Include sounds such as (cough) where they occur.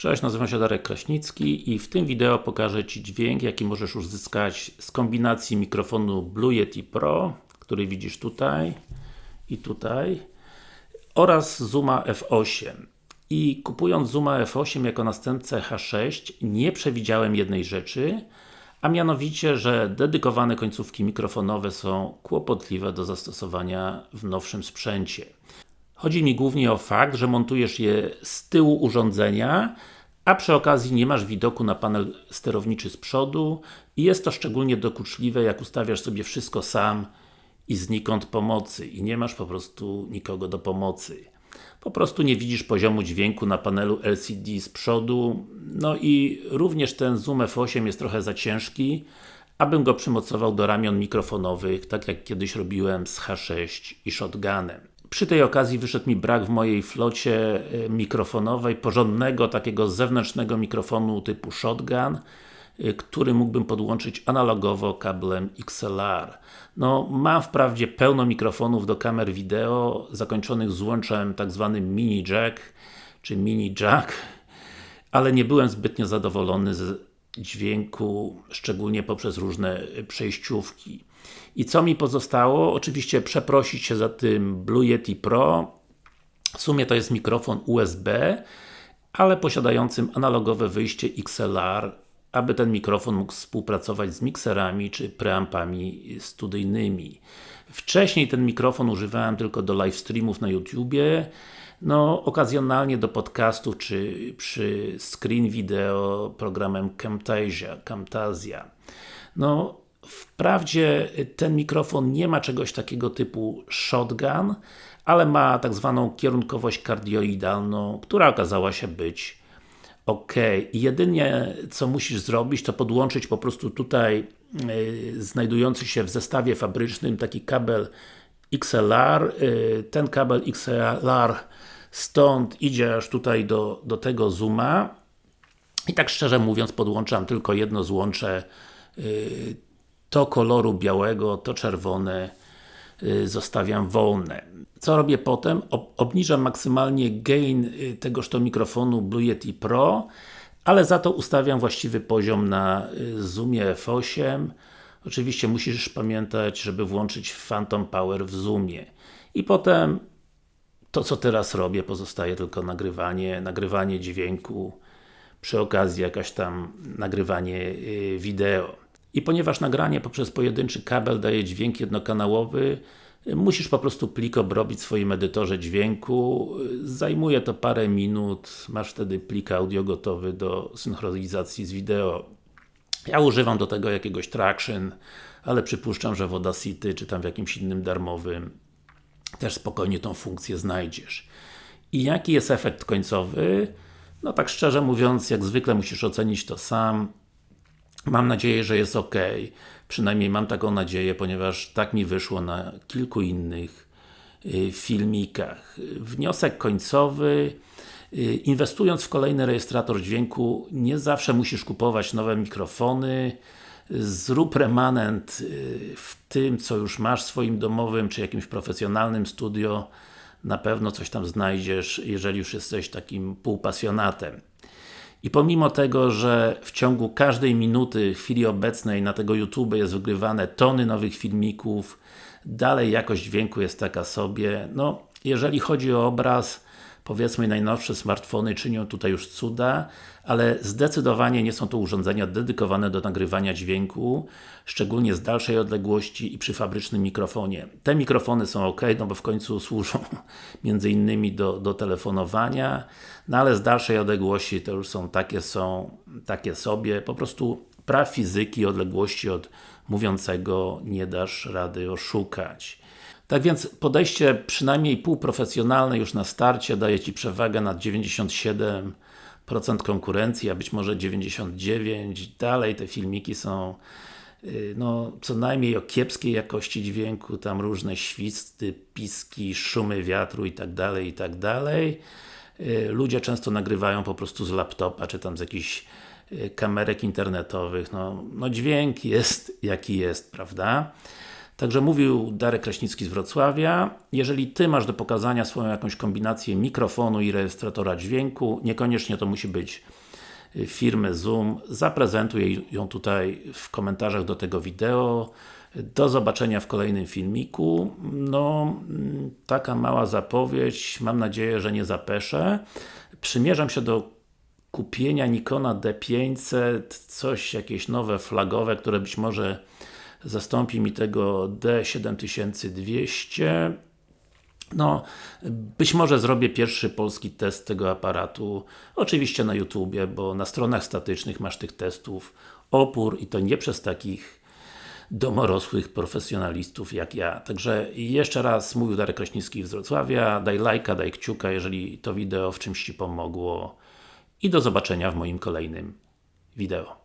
Cześć, nazywam się Darek Kraśnicki i w tym wideo pokażę Ci dźwięk, jaki możesz uzyskać z kombinacji mikrofonu Blue Yeti Pro, który widzisz tutaj i tutaj oraz Zooma F8 i kupując Zooma F8 jako następcę H6 nie przewidziałem jednej rzeczy a mianowicie, że dedykowane końcówki mikrofonowe są kłopotliwe do zastosowania w nowszym sprzęcie. Chodzi mi głównie o fakt, że montujesz je z tyłu urządzenia, a przy okazji nie masz widoku na panel sterowniczy z przodu i jest to szczególnie dokuczliwe, jak ustawiasz sobie wszystko sam i znikąd pomocy i nie masz po prostu nikogo do pomocy. Po prostu nie widzisz poziomu dźwięku na panelu LCD z przodu, no i również ten Zoom F8 jest trochę za ciężki, abym go przymocował do ramion mikrofonowych, tak jak kiedyś robiłem z H6 i Shotgunem. Przy tej okazji wyszedł mi brak w mojej flocie e, mikrofonowej porządnego, takiego zewnętrznego mikrofonu typu Shotgun, e, który mógłbym podłączyć analogowo kablem XLR. No, mam wprawdzie pełno mikrofonów do kamer wideo, zakończonych złączem tak zwanym mini jack, czy mini jack, ale nie byłem zbytnio zadowolony z dźwięku, szczególnie poprzez różne przejściówki. I co mi pozostało? Oczywiście przeprosić się za tym Blue Yeti Pro. W sumie to jest mikrofon USB, ale posiadającym analogowe wyjście XLR, aby ten mikrofon mógł współpracować z mikserami czy preampami studyjnymi. Wcześniej ten mikrofon używałem tylko do live streamów na YouTubie, no, okazjonalnie do podcastów, czy przy screen video programem Camtasia, Camtasia. No, Wprawdzie ten mikrofon nie ma czegoś takiego typu shotgun, ale ma tak zwaną kierunkowość kardioidalną, która okazała się być ok. Jedynie co musisz zrobić, to podłączyć po prostu tutaj yy, znajdujący się w zestawie fabrycznym taki kabel XLR. Yy, ten kabel XLR stąd idzie aż tutaj do, do tego zooma. I tak szczerze mówiąc podłączam tylko jedno złącze yy, to koloru białego, to czerwone zostawiam wolne. Co robię potem? obniżam maksymalnie gain y, tegoż to mikrofonu Blue Yeti Pro, ale za to ustawiam właściwy poziom na y, Zoomie F8. Oczywiście musisz pamiętać, żeby włączyć Phantom Power w Zoomie. I potem to co teraz robię, pozostaje tylko nagrywanie, nagrywanie dźwięku, przy okazji jakaś tam nagrywanie wideo. I ponieważ nagranie poprzez pojedynczy kabel daje dźwięk jednokanałowy, musisz po prostu plik obrobić w swoim edytorze dźwięku. Zajmuje to parę minut, masz wtedy plik audio gotowy do synchronizacji z wideo. Ja używam do tego jakiegoś Traction, ale przypuszczam, że w Audacity, czy tam w jakimś innym darmowym też spokojnie tą funkcję znajdziesz. I jaki jest efekt końcowy? No tak szczerze mówiąc, jak zwykle musisz ocenić to sam. Mam nadzieję, że jest ok. Przynajmniej mam taką nadzieję, ponieważ tak mi wyszło na kilku innych y, filmikach. Wniosek końcowy y, Inwestując w kolejny rejestrator dźwięku, nie zawsze musisz kupować nowe mikrofony. Zrób remanent y, w tym, co już masz w swoim domowym, czy jakimś profesjonalnym studio. Na pewno coś tam znajdziesz, jeżeli już jesteś takim półpasjonatem. I pomimo tego, że w ciągu każdej minuty, chwili obecnej na tego YouTube jest wygrywane tony nowych filmików, dalej jakość dźwięku jest taka sobie. No, jeżeli chodzi o obraz, powiedzmy najnowsze smartfony czynią tutaj już cuda, ale zdecydowanie nie są to urządzenia dedykowane do nagrywania dźwięku, szczególnie z dalszej odległości i przy fabrycznym mikrofonie. Te mikrofony są ok, no bo w końcu służą (laughs) między innymi do, do telefonowania, no ale z dalszej odległości to już są takie są, takie sobie, po prostu praw fizyki, odległości od mówiącego nie dasz rady oszukać. Tak więc podejście przynajmniej półprofesjonalne już na starcie daje Ci przewagę nad 97% konkurencji, a być może 99%. Dalej te filmiki są y, no, co najmniej o kiepskiej jakości dźwięku, tam różne świsty, piski, szumy wiatru i tak dalej, i tak. Y, ludzie często nagrywają po prostu z laptopa, czy tam z jakichś y, kamerek internetowych. No, no dźwięk jest jaki jest, prawda? Także mówił Darek Kraśnicki z Wrocławia. Jeżeli Ty masz do pokazania swoją jakąś kombinację mikrofonu i rejestratora dźwięku, niekoniecznie to musi być y, firmy Zoom, zaprezentuj ją tutaj w komentarzach do tego wideo. Do zobaczenia w kolejnym filmiku. No, mm, taka mała zapowiedź, mam nadzieję, że nie zapeszę. Przymierzam się do kupienia Nikona D500, coś, jakieś nowe flagowe, które być może zastąpi mi tego D7200 no, być może zrobię pierwszy polski test tego aparatu, oczywiście na YouTubie, bo na stronach statycznych masz tych testów opór i to nie przez takich domorosłych profesjonalistów jak ja. Także jeszcze raz mówił Darek Kraśnicki z Wrocławia, daj lajka, daj kciuka, jeżeli to wideo w czymś Ci pomogło i do zobaczenia w moim kolejnym wideo.